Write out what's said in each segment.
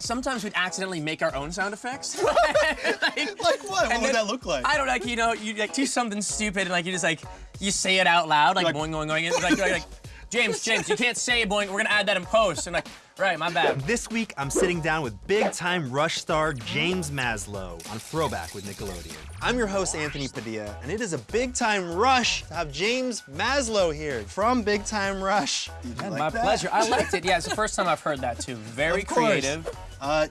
sometimes we'd accidentally make our own sound effects. like, Like what? What would then- that look like? I don't know, like, you know, you like do something stupid and like you just like, you say it out loud, like, Like- boing, boing, boing, and like, like, like, James, James, you can't say boing, we're gonna add that in post. And like, right, my bad. This week, I'm sitting down with big-time Rush star James Maslow on Throwback with Nickelodeon. I'm your host, Anthony Padilla, and it is a big time rush to have James Maslow here from Big Time Rush. Did you like My that? pleasure. I liked it. Yeah, it's the first time I've heard that too. Very creative. Uh,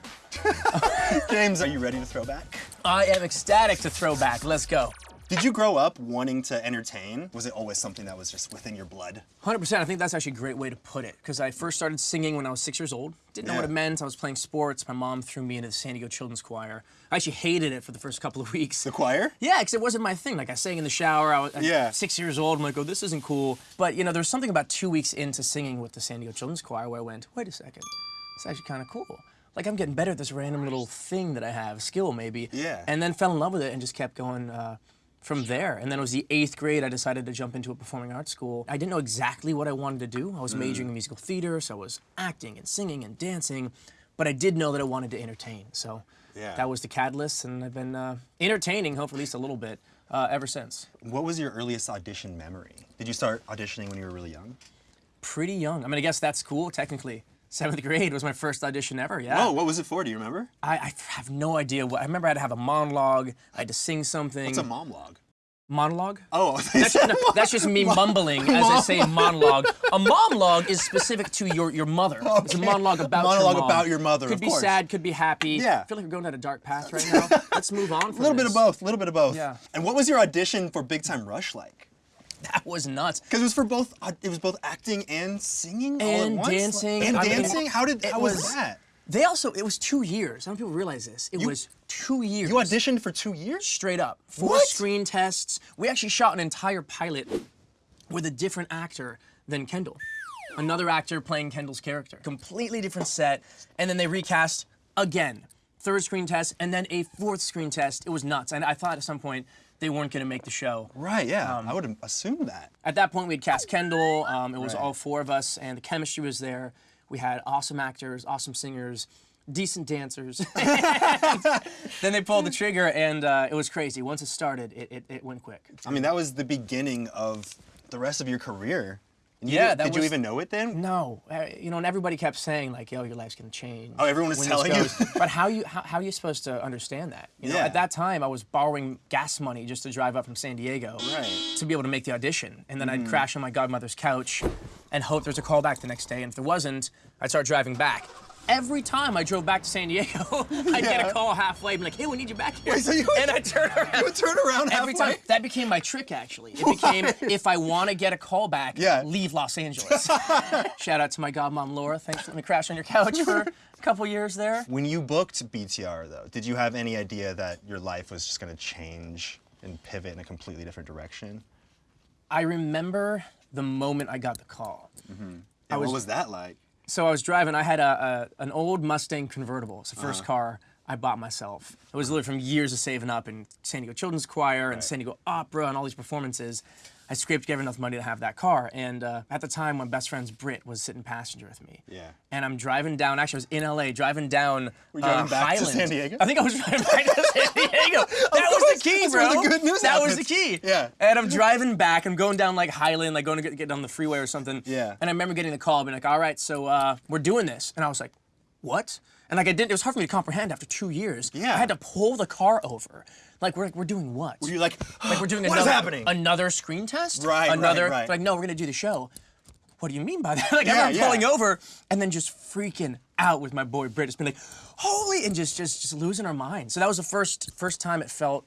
James, are you ready to throw back? I am ecstatic to throw back. Let's go. Did you grow up wanting to entertain? Was it always something that was just within your blood? 100%. I think that's actually a great way to put it because I first started singing when I was six years old. Didn't know what it meant. I was playing sports. My mom threw me into the San Diego Children's Choir. I actually hated it for the first couple of weeks. The choir? Yeah, because it wasn't my thing. Like I sang in the shower. I was Yeah. six years old. I'm like, oh, this isn't cool. But you know, there's something about two weeks into singing with the San Diego Children's Choir where I went, wait a second, it's actually kind of cool. Like I'm getting better at this random little thing that I have, skill maybe. Yeah. And then fell in love with it and just kept going. Uh, from there, and then it was the eighth grade. I decided to jump into a performing arts school. I didn't know exactly what I wanted to do. I was majoring in musical theater, so I was acting and singing and dancing, but I did know that I wanted to entertain. So Yeah. that was the catalyst, and I've been uh, entertaining, hopefully at least a little bit, uh, ever since. What was your earliest audition memory? Did you start auditioning when you were really young? Pretty young. I mean, I guess that's cool, technically. Seventh grade was my first audition ever, yeah. Oh, what was it for? Do you remember? I, I have no idea what. I remember I had to have a monologue, I had to sing something. It's a monologue? monologue? Oh, That's, no, that's just me mumbling as I say monologue. A monologue is specific to your, your mother. It's a monologue about Monologue your mom. about your mother, Could be course. sad, could be happy. Yeah. I feel like we're going down a dark path right now. Let's move on a little bit of both. A little bit of both. Yeah. And what was your audition for Big Time Rush like? That was nuts. Because it was for both. uh, It was both acting and singing all at And dancing. And I mean, dancing. how did? it How was, was- that? They also, it was two years. I don't know if people realize this. It was two years. You auditioned for two years? straight up. Four What? screen tests. We actually shot an entire pilot with a different actor than Kendall. Another actor playing Kendall's character. Completely different set. And then they recast again. Third screen test, and then a fourth screen test. It was nuts. And I thought at some point they weren't going to make the show. Right. Yeah. Um, I would have assumed that. At that point, we had cast Kendall. Um, it was Right. all four of us, and the chemistry was there. We had awesome actors, awesome singers, decent dancers. then they pulled the trigger, and uh, it was crazy. Once it started, it, it, it went quick. I mean, that was the beginning of the rest of your career. You Yeah, that Did you even know it then? No, uh, you know, and everybody kept saying like, "Yo, your life's gonna change." Oh, everyone was telling you? but how you how, how are you supposed to understand that? You know, at that time, I was borrowing gas money just to drive up from San Diego Right. To be able to make the audition, and then I'd crash on my godmother's couch and hope there's a call back the next day. And if there wasn't, I'd start driving back. Every time I drove back to San Diego, I'd get a call halfway, be like, "Hey, we need you back here," Wait, so you- and I turn around. You would turn around Every halfway? time that became my trick actually. It became if I want to get a call back, Yeah. leave Los Angeles. Shout out to my godmom Laura. Thanks for letting me crash on your couch for a couple years there. When you booked BTR, though, did you have any idea that your life was just going to change and pivot in a completely different direction? I remember the moment I got the call. Mm-hmm. And was- what was that like? So I was driving. I had a, a an old Mustang convertible. It's the 1st Uh-huh. car I bought myself. It was literally from years of saving up in San Diego Children's Choir and San Diego Opera and all these performances. I scraped together enough money to have that car. And uh, at the time, my best friend's Brit was sitting passenger with me. Yeah. And I'm driving down. Actually, I was in LA, driving down. Were you driving uh, back to Highland. San Diego? I think I was driving back to San Diego. That was the key, bro. the good news that was the key. Yeah. And I'm driving back. I'm going down like Highland, like going to get, get on the freeway or something. Yeah. And I remember getting the call, being like, "All right, so uh, we're doing this," and I was like, "What?" And like I didn't. It was hard for me to comprehend after two years. Yeah. I had to pull the car over. Like we're like, we're doing what? Were you like, like we're doing what is another, happening? another screen test? Right, right, Another. right. Like no, we're gonna do the show. What do you mean by that? like I Yeah, remember yeah. pulling over and then just freaking out with my boy Britt, just being like, "Holy!" and just just just losing our minds. So that was the first first time it felt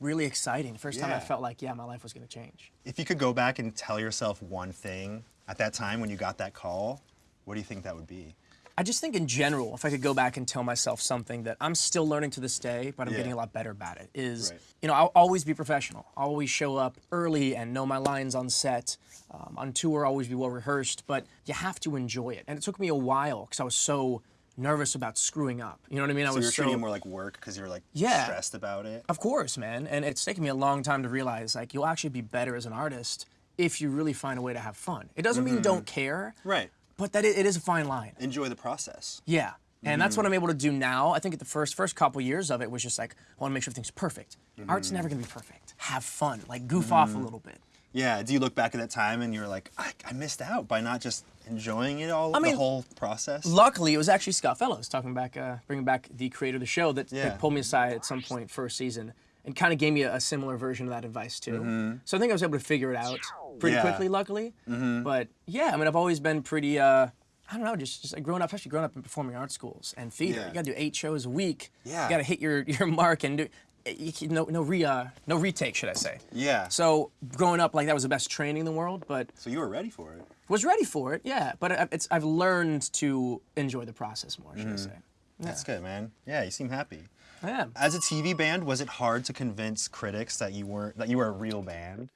really exciting. The first time I felt like, yeah, my life was gonna change. if you could go back and tell yourself one thing at that time when you got that call, what do you think that would be? I just think in general, if I could go back and tell myself something that I'm still learning to this day, but I'm Yeah. getting a lot better about it, is, Right. you know, I'll always be professional. I'll always show up early and know my lines on set. Um, on tour, always be well rehearsed, but you have to enjoy it. And it took me a while because I was so nervous about screwing up. You know what I mean? I So was you're so, treating it more like work because you're like Yeah. stressed about it. Of course, man. And it's taken me a long time to realize like you'll actually be better as an artist if you really find a way to have fun. It doesn't mean don't care, Right. But that it, it is a fine line. Enjoy the process. Yeah. And that's what mm-hmm. I'm able to do now. I think at the first first couple years of it was just like, I want to make sure everything's perfect. Mm-hmm. Art's never gonna be perfect. Have fun, like goof mm-hmm. off a little bit. Yeah. Do you look back at that time and you're like, I, I missed out by not just enjoying it all, I mean, the whole process? Luckily, it was actually Scott Fellows talking back, uh, bringing back the creator of the show that, Yeah. that pulled me aside at some point first season and kind of gave me a, a similar version of that advice too. So I think I was able to figure it out pretty. Yeah. Quickly, luckily. But yeah, I mean, I've always been pretty. Uh, I don't know, just, just like growing up, especially growing up in performing arts schools and theater. Yeah. You gotta do eight shows a week. Yeah. You gotta hit your, your mark and do you, no no re uh, no retake, should I say? Yeah. So growing up like that was the best training in the world, but So you were ready for it. was ready for it, yeah. But I- it's I've learned to enjoy the process more, should I Mm-hmm. say? That's good, man. Yeah, you seem happy. As a TV band, was it hard to convince critics that you weren't that you were a real band?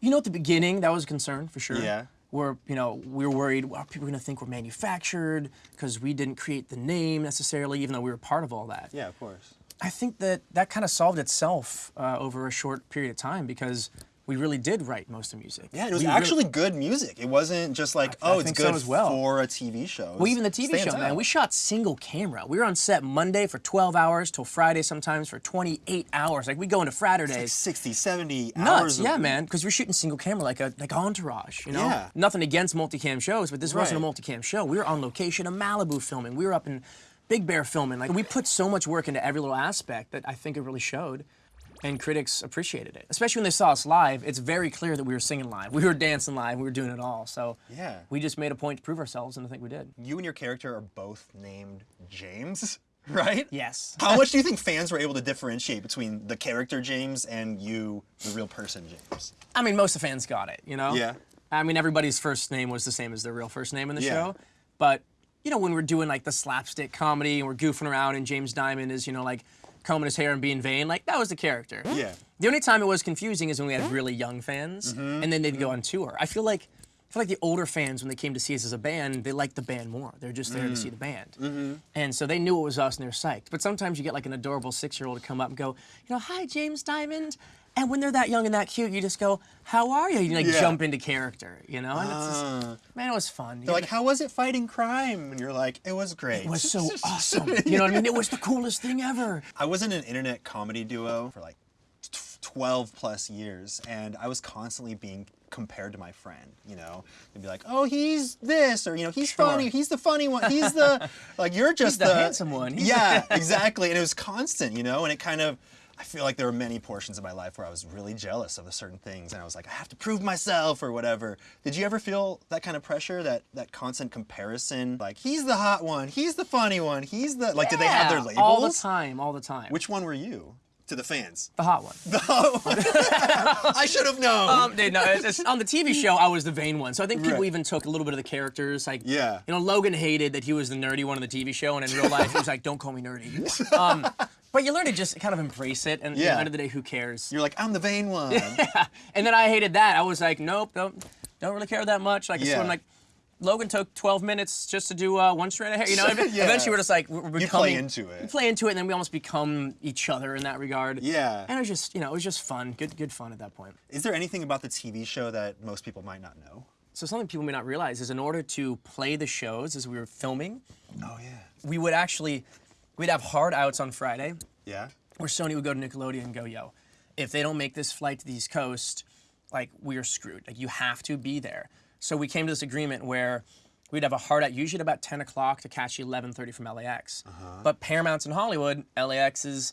You know, at the beginning, that was a concern for sure. Yeah. Where you know we were worried, well, are people going to think we're manufactured because we didn't create the name necessarily, even though we were part of all that. Yeah, of course. I think that that kind of solved itself uh, over a short period of time because we really did write most of the music. Yeah, it was We really- actually good music. It wasn't just like, I oh, it's think so good as well. for a TV show. Well, even the TV show, man, we shot single camera. We were on set Monday for 12 hours till Friday sometimes for 28 hours. Like we go into Fratter days. 60, 70 Nuts, hours. yeah, man. Because we're shooting single camera like a like Entourage, you know. Yeah. Nothing against multicam shows, but this wasn't a Right. multicam show. We were on location in Malibu filming. We were up in Big Bear filming. Like we put so much work into every little aspect that I think it really showed, and critics appreciated it. Especially when they saw us live. It's very clear that we were singing live, we were dancing live, we were doing it all. So Yeah. we just made a point to prove ourselves, and I think we did. You and your character are both named James, right? Yes. How much do you think fans were able to differentiate between the character James and you, the real person James? I mean, most of the fans got it, you know? Yeah. I mean, everybody's first name was the same as their real first name in the Yeah. show. But, you know, when we're doing like the slapstick comedy and we're goofing around and James Diamond is, you know, like combing his hair and being vain, like that was the character. Yeah. The only time it was confusing is when we had really young fans Mm-hmm. and then they'd go on tour. I feel like I feel like the older fans, when they came to see us as a band, they liked the band more. They're just there to Mm. see the band. Mm-hmm. And so they knew it was us and they're psyched. But sometimes you get like an adorable six year old to come up and go, you know, hi, James Diamond. And when they're that young and that cute, you just go, how are you? You like Yeah. jump into character, you know? And it's just, Uh, man, it was fun. they're like, how was it fighting crime? And you're like, it was great. it was so awesome. You know what I mean? It was the coolest thing ever. I was in an internet comedy duo for like 12 plus years, and I was constantly being compared to my friend. You know, they'd be like, "Oh, he's this," or you know, "He's Sure. funny. He's the funny one. He's the like you're just the handsome one. He's yeah, exactly. And it was constant, you know, and it kind of. I feel like there were many portions of my life where I was really jealous of the certain things, and I was like, I have to prove myself or whatever. Did you ever feel that kind of pressure, that that constant comparison? Like, he's the hot one, he's the funny one, he's the like. Did they have their Yeah, labels? All the time, all the time. Which one were you to the fans? the hot one. The hot one. I should have known. Um, dude, no, it's, it's- on the TV show, I was the vain one. So I think people Right. even took a little bit of the characters. Like, Yeah. you know, Logan hated that he was the nerdy one on the TV show, and in real life, he was like, "Don't call me nerdy." Um, but you learn to just kind of embrace it, and at the end of the day, who cares? You're like, I'm the vain one. yeah. And then I hated that. I was like, "Nope, don't, don't really care that much." Like, Yeah. so I'm like. Logan took 12 minutes just to do uh, one strand of hair. You know, Yeah. eventually we're just like we're becoming. You play into it. You play into it, and then we almost become each other in that regard. Yeah. And it was just, you know, it was just fun, good, good fun at that point. Is there anything about the TV show that most people might not know? So something people may not realize is in order to play the shows as we were filming, Oh yeah. we would actually we'd have hard outs on Friday Yeah. where Sony would go to Nickelodeon and go, yo, if they don't make this flight to the East Coast, like we're screwed. Like you have to be there. So we came to this agreement where we'd have a hard out usually at about 10 o'clock to catch 11.30 from LAX. Uh-huh. But Paramount's in Hollywood, LAX is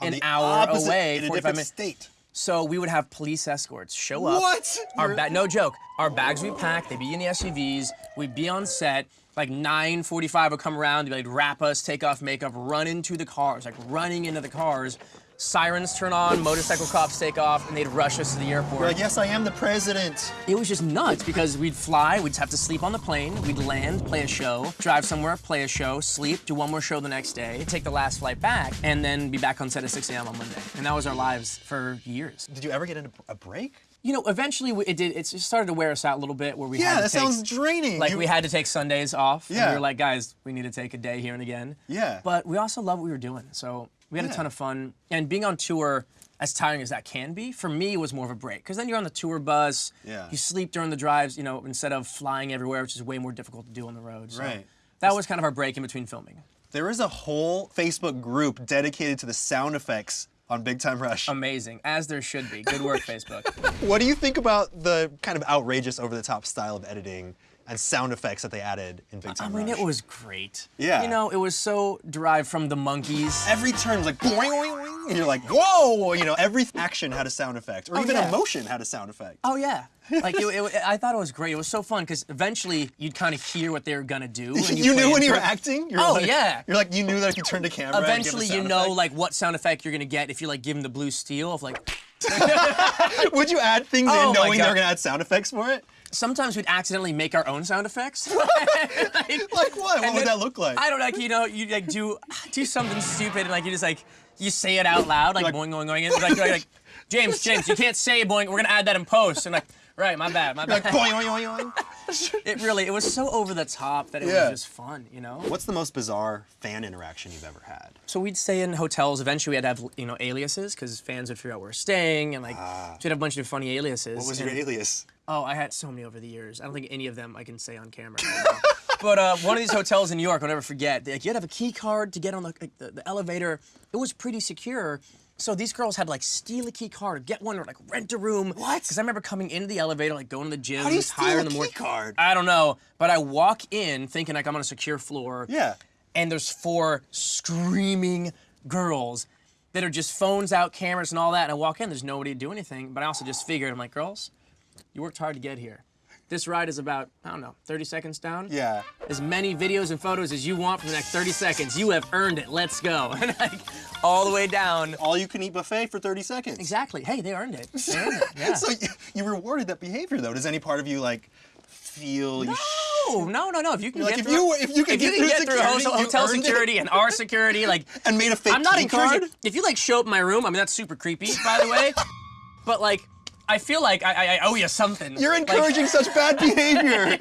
an the hour opposite- away, in a 45 different minutes. state. So we would have police escorts show up. What? Our ba- no joke. Our bags we pack, they'd be in the SUVs. We'd be on set. Like 9:45 would come around. They'd like wrap us, take off makeup, run into the cars, like running into the cars. Sirens turn on, motorcycle cops take off, and they'd rush us to the airport. Like, yes, I am the president. It was just nuts because we'd fly, we'd have to sleep on the plane, we'd land, play a show, drive somewhere, play a show, sleep, do one more show the next day, take the last flight back, and then be back on set at 6 a.m. on Monday. And that was our lives for years. Did you ever get into a break? You know, eventually we- it did. It started to wear us out a little bit, where we Yeah, had to that take, sounds draining. like You- we had to take Sundays off. and Yeah. we were like, guys, we need to take a day here and again. Yeah. But we also love what we were doing, so we had a ton of fun. And being on tour, as tiring as that can be, for me it was more of a break because then you're on the tour bus. Yeah. You sleep during the drives, you know, instead of flying everywhere, which is way more difficult to do on the road. So Right. That was kind of our break in between filming. There is a whole Facebook group dedicated to the sound effects on Big Time Rush. Amazing, as there should be. Good work, Facebook. what do you think about the kind of outrageous, over-the-top style of editing and sound effects that they added in Big Time I mean, Rush? it was great. Yeah. You know, it was so derived from the Monkees. Every turn was like boing, boing, boing, and you're like, whoa! You know, every action had a sound effect, or oh, even yeah. emotion had a sound effect. Oh yeah, like it, it, I thought it was great. It was so fun because eventually you'd kind of hear what they were gonna do. You, play knew when you were acting. You're Oh, like, yeah. You're like you knew that if you turned the camera. Eventually, you know effect. like what sound effect you're gonna get if you like give them the blue steel of like. Would you add things Oh, in knowing they were God. gonna add sound effects for it? Sometimes we'd accidentally make our own sound effects. like, Like what? What would then- that look like? I don't know. Like, you know, you like do do something stupid and like you just like you say it out loud like, Like- boing boing boing. And, like, like, like James James you can't say boing. We're gonna add that in post. And like right, my bad, my bad. boing, boing, boing, boing. It really it was so over the top that it Yeah. was just fun. You know. What's the most bizarre fan interaction you've ever had? So we'd stay in hotels. Eventually, we'd have you know aliases because fans would figure out where we're staying, and like so we'd have a bunch of funny aliases. Ah. What was your alias? Oh, I had so many over the years. I don't think any of them I can say on camera. but uh, one of these hotels in New York, I'll never forget. Like, you had to have a key card to get on the, like, the, the elevator. It was pretty secure. So these girls had like steal a key card, get one, or like rent a room. What? Because I remember coming into the elevator, like going to the gym, How do you steal higher a in the key morning. card? I don't know, but I walk in thinking like I'm on a secure floor. Yeah. And there's four screaming girls that are just phones out, cameras, and all that. And I walk in, there's nobody to do anything. But I also just figured, I'm like, girls, you worked hard to get here. This ride is about, I don't know, 30 seconds down. Yeah. As many videos and photos as you want for the next 30 seconds. You have earned it. Let's go. And like, all the way down. All you can eat buffet for 30 seconds. Exactly. Hey, they earned it. They earned it. Yeah. So you, you rewarded that behavior though. Does any part of you like feel you no, no, no, no. If you can Like, get if through, you- if you can if get you through can get through security, hotel, hotel earned it. security and our security, like and made a fake I'm not encouraging. card? If you like show up in my room, I mean that's super creepy, by the way. but like, I feel like I, I, I owe you something. You're Like, encouraging such bad behavior.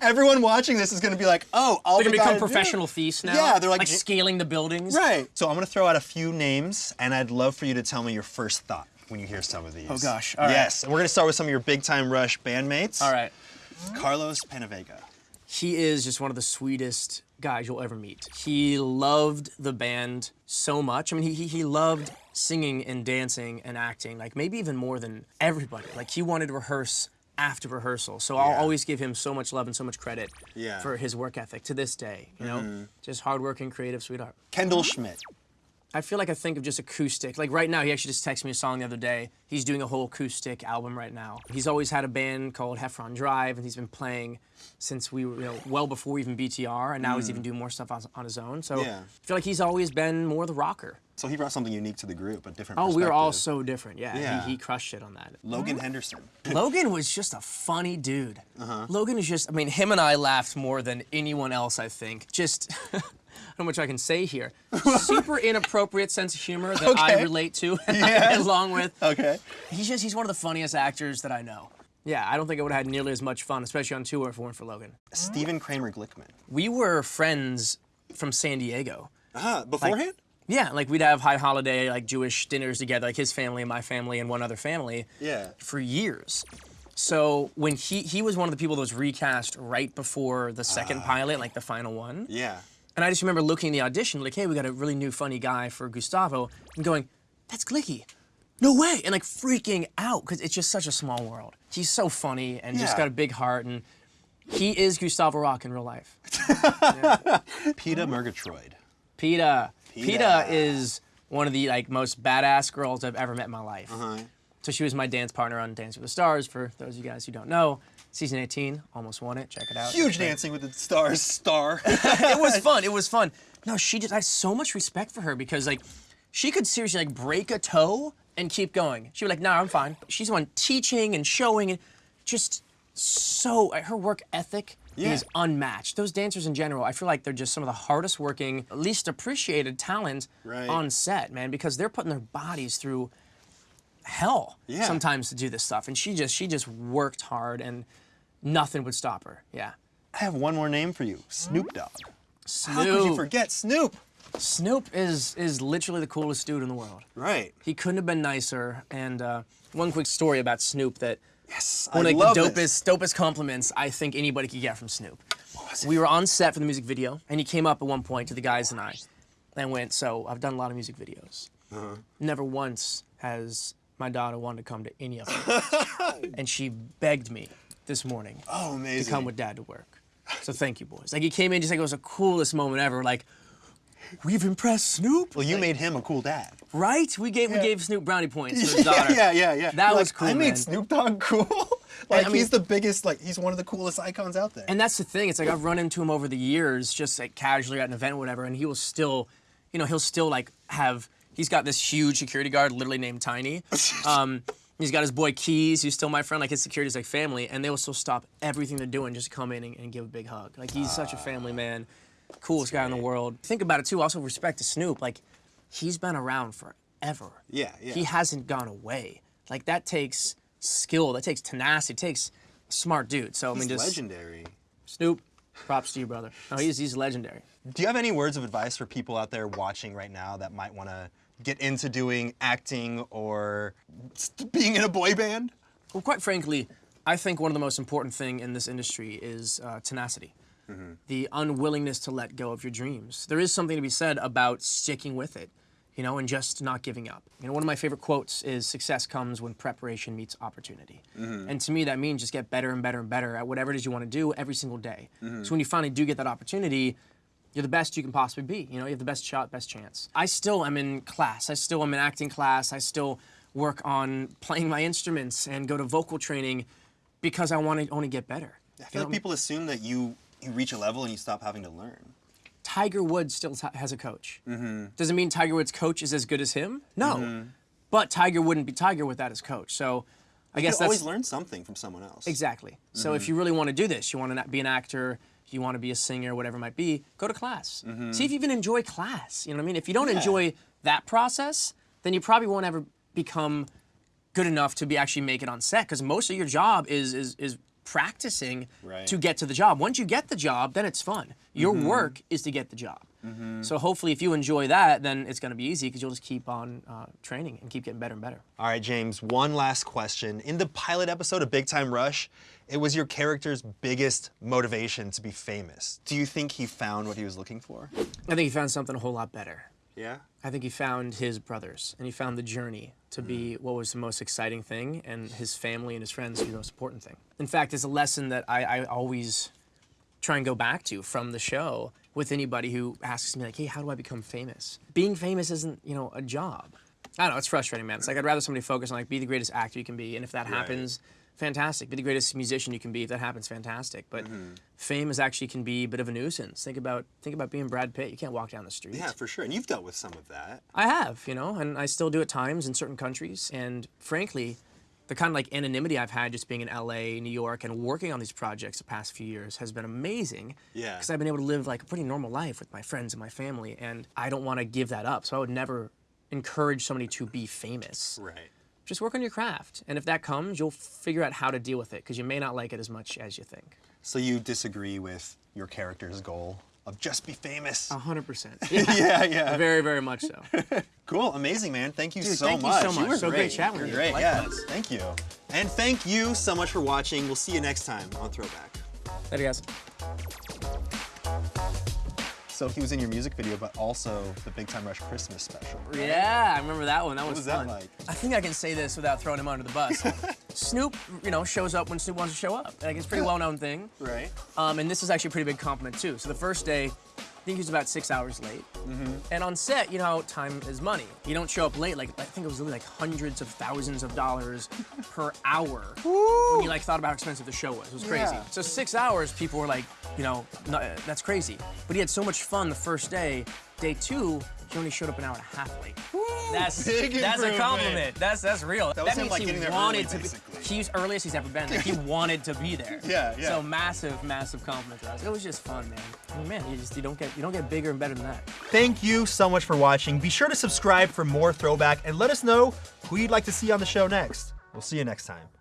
Everyone watching this is going to be like, oh, all They're gonna become gotta do- professional thieves now. Yeah, they're like- like scaling the buildings. Right. So I'm going to throw out a few names, and I'd love for you to tell me your first thought when you hear some of these. Oh, gosh. All right. yes. And we're going to start with some of your big time Rush bandmates. All right. Carlos PenaVega. He is just one of the sweetest guys you'll ever meet. He loved the band so much. I mean, he, he, he loved singing and dancing and acting, like maybe even more than everybody. Like he wanted to rehearse after rehearsal. So I'll always give him so much love and so much credit Yeah. for his work ethic to this day. You know, mm-hmm. just hardworking, creative sweetheart. Kendall Schmidt. I feel like I think of just acoustic. Like right now, he actually just texted me a song the other day. He's doing a whole acoustic album right now. He's always had a band called Heffron Drive, and he's been playing since we were, you know, well before even BTR, and now he's mm. even doing more stuff on, on his own. So Yeah. I feel like he's always been more the rocker. So he brought something unique to the group, a different Oh, we were all so different. Yeah, Yeah. He, he crushed it on that. Logan Henderson. Logan was just a funny dude. Uh-huh. Logan is just, I mean, him and I laughed more than anyone else, I think. Just, Know much I can say here. Super inappropriate sense of humor that I relate to Yeah. along with. Okay. He's just, he's one of the funniest actors that I know. Yeah, I don't think I would have had nearly as much fun, especially on tour if it weren't for Logan. Stephen Kramer Glickman. We were friends from San Diego. Uh-huh. Beforehand? Yeah, like we'd have high holiday, like Jewish dinners together, like his family and my family and one other family. Yeah. For years. So when he he was one of the people that was recast right before the second pilot, like the final one. yeah. And I just remember looking at the audition, like, hey, we got a really new funny guy for Gustavo, and going, that's Glicky. No way! And like freaking out, because it's just such a small world. He's so funny and just got a big heart, and he is Gustavo Rocque in real life. Peta Murgatroyd. Peta. Peta. Is one of the like most badass girls I've ever met in my life. Uh-huh. So she was my dance partner on Dance with the Stars. For those of you guys who don't know, season 18, almost won it. Check it out. Huge Dancing with the Stars star. it was fun. It was fun. No, she just I have so much respect for her because like she could seriously like break a toe and keep going. She'd be like, "No, I'm fine." She's the one teaching and showing and just so her work ethic Yeah. is unmatched. Those dancers in general, I feel like they're just some of the hardest working, least appreciated talent Right. on set, man, because they're putting their bodies through hell Yeah. sometimes to do this stuff. And she just she just worked hard and nothing would stop her. Yeah. I have one more name for you. Snoop Dogg. Snoop. How could you forget Snoop? Snoop is is literally the coolest dude in the world. Right. He couldn't have been nicer. And uh, one quick story about Snoop that Yes. one I of the this. dopest dopest compliments I think anybody could get from Snoop. We were on set for the music video, and he came up at one point to the guys and I, and went, "So I've done a lot of music videos. Uh-huh. Never once has my daughter wanted to come to any of them, and she begged me this morning Oh, to come with dad to work. So thank you, boys. Like he came in just like it was the coolest moment ever. Like we've impressed Snoop, well, you made him a cool dad. right? We gave we gave Snoop brownie points for his daughter. yeah, yeah, yeah. That You're was like, cool, I made man. Snoop Dogg cool. like I mean- he's the biggest. Like he's one of the coolest icons out there. And that's the thing. It's like I've run into him over the years, just like casually at an event, or whatever, and he will still, you know, he'll still like have. He's got this huge security guard, literally named Tiny. Um, he's got his boy Keys, who's still my friend. Like his security's like family, and they will still stop everything they're doing just to come in and, and give a big hug. Like he's such a family man, coolest guy in the world. Think about it too. Also, respect to Snoop. Like he's been around forever. Yeah, yeah. He hasn't gone away. Like that takes skill. That takes tenacity. It takes a smart dude. So I mean, just legendary. Snoop, props to you, brother. No, he's he's legendary. Do you have any words of advice for people out there watching right now that might want to get into doing acting or being in a boy band? Well, quite frankly, I think one of the most important thing in this industry is uh, tenacity, the unwillingness to let go of your dreams. There is something to be said about sticking with it, you know, and just not giving up. You know, one of my favorite quotes is "Success comes when preparation meets opportunity," mm-hmm. and to me, that means just get better and better and better at whatever it is you want to do every single day. Mm-hmm. So when you finally do get that opportunity. You're the best you can possibly be. You know, you have the best shot, best chance. I still am in class. I still am in acting class. I still work on playing my instruments and go to vocal training because I want to only get better. I You feel know, like people assume that you you reach a level and you stop having to learn. Tiger Woods still has a coach. Mm-hmm. Does it mean Tiger Woods' coach is as good as him? No. But Tiger wouldn't be Tiger without his coach. So I You guess that's always learn something from someone else. exactly. So Mm-hmm. if you really want to do this, you want to be an actor, you want to be a singer, whatever it might be, go to class. See if you even enjoy class. You know what I mean? If you don't Mm-hmm. Yeah. enjoy that process, then you probably won't ever become good enough to be actually make it on set because most of your job is is is practicing Right. to get to the job. Once you get the job, then it's fun. Your Mm-hmm. work is to get the job. So hopefully, if you enjoy that, then it's going to be easy because you'll just keep on uh, training and keep getting better and better. All right, James, one last question. In the pilot episode of Big Time Rush, it was your character's biggest motivation to be famous. Do you think he found what he was looking for? I think he found something a whole lot better. Yeah. I think he found his brothers and he found the journey to be Mm. what was the most exciting thing and his family and his friends the most important thing. In fact, it's a lesson that I, I always try and go back to from the show with anybody who asks me like, hey, how do I become famous? Being famous isn't, you know, a job. I don't know, it's frustrating, man. It's like I'd rather somebody focus on like be the greatest actor you can be, and if that happens, fantastic. Be the greatest musician you can be. If that happens, fantastic. But Mm-hmm. fame is actually can be a bit of a nuisance. Think about think about being Brad Pitt. You can't walk down the street. Yeah, for sure. And you've dealt with some of that. I have, you know, and I still do at times in certain countries. And frankly, the kind of like anonymity I've had just being in LA, New York, and working on these projects the past few years has been amazing. Yeah. Because I've been able to live like a pretty normal life with my friends and my family, and I don't want to give that up. So I would never encourage somebody to be famous. Right. Just work on your craft, and if that comes, you'll figure out how to deal with it because you may not like it as much as you think. So you disagree with your character's goal of just be famous? A hundred percent. yeah, yeah. Very, very much so. Cool, amazing, man. Thank you Dude, so thank you much. so much. were So great chatting You're with you. Great, yeah. Likewise. Thank you. And thank you so much for watching. We'll see you next time on Throwback. Later, guys. So he was in your music video, but also the Big Time Rush Christmas special. Yeah, I remember that one. That was, was that fun. like? I think I can say this without throwing him under the bus. Snoop, you know, shows up when Snoop wants to show up. Like it's a pretty well-known thing. Right. Um, and this is actually a pretty big compliment too. So the first day, think he was about six hours late. Mm-hmm. And on set, you know, time is money. You don't show up late. Like I think it was really like hundreds of thousands of dollars per hour when you like thought about how expensive the show was. It was crazy. Yeah. So six hours, people were like, you know, no, that's crazy. But he had so much fun the first day. Day two, he only showed up an hour and a half late. That's Big that's a compliment. That's that's real. That was him, means like, he getting wanted early, to be. basically. He's earliest he's ever been. Like he wanted to be there. Yeah, yeah. So massive, massive compliment to us. It was just fun, man. I mean, man, you just you don't get you don't get bigger and better than that. Thank you so much for watching. Be sure to subscribe for more throwback and let us know who you'd like to see on the show next. We'll see you next time.